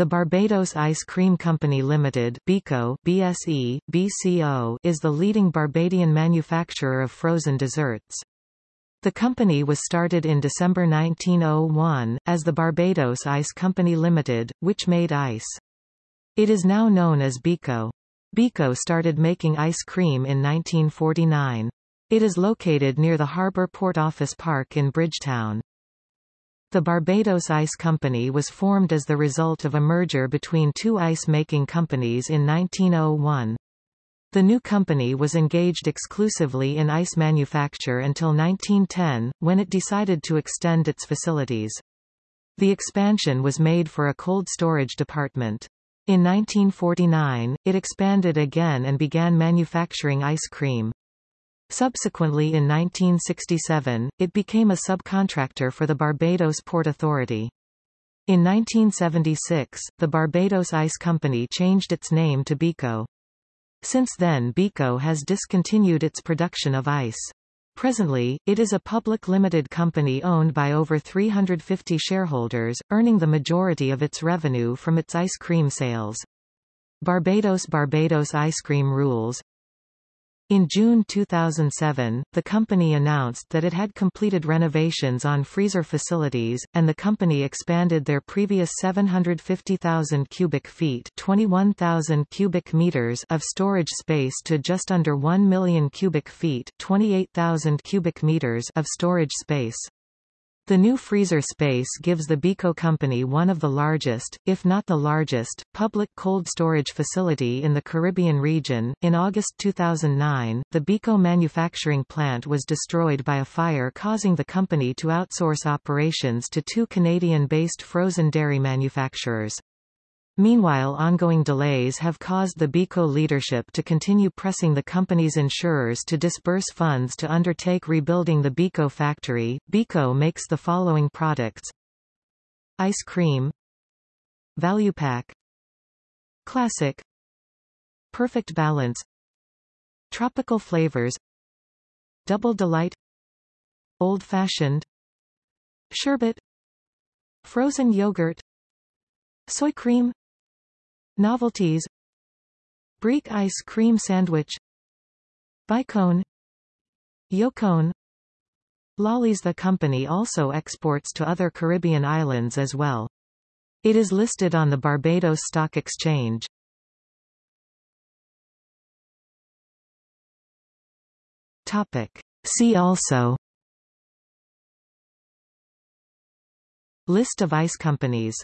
The Barbados Ice Cream Company Limited BICO, BSE, BCO, is the leading Barbadian manufacturer of frozen desserts. The company was started in December 1901, as the Barbados Ice Company Limited, which made ice. It is now known as BICO. BICO started making ice cream in 1949. It is located near the Harbour Port Office Park in Bridgetown. The Barbados Ice Company was formed as the result of a merger between two ice-making companies in 1901. The new company was engaged exclusively in ice manufacture until 1910, when it decided to extend its facilities. The expansion was made for a cold storage department. In 1949, it expanded again and began manufacturing ice cream. Subsequently in 1967, it became a subcontractor for the Barbados Port Authority. In 1976, the Barbados Ice Company changed its name to BICO. Since then BICO has discontinued its production of ice. Presently, it is a public limited company owned by over 350 shareholders, earning the majority of its revenue from its ice cream sales. Barbados Barbados Ice Cream Rules in June 2007, the company announced that it had completed renovations on freezer facilities, and the company expanded their previous 750,000 cubic feet 21,000 cubic meters of storage space to just under 1 million cubic feet 28,000 cubic meters of storage space. The new freezer space gives the BICO company one of the largest, if not the largest, public cold storage facility in the Caribbean region. In August 2009, the BICO manufacturing plant was destroyed by a fire causing the company to outsource operations to two Canadian-based frozen dairy manufacturers. Meanwhile ongoing delays have caused the BICO leadership to continue pressing the company's insurers to disburse funds to undertake rebuilding the BICO factory. BICO makes the following products. Ice cream. Value Pack. Classic. Perfect Balance. Tropical flavors. Double Delight. Old Fashioned Sherbet. Frozen yogurt. Soy cream Novelties Brick ice cream sandwich Bicone Yocone Lollies The company also exports to other Caribbean islands as well. It is listed on the Barbados Stock Exchange. Topic. See also List of ice companies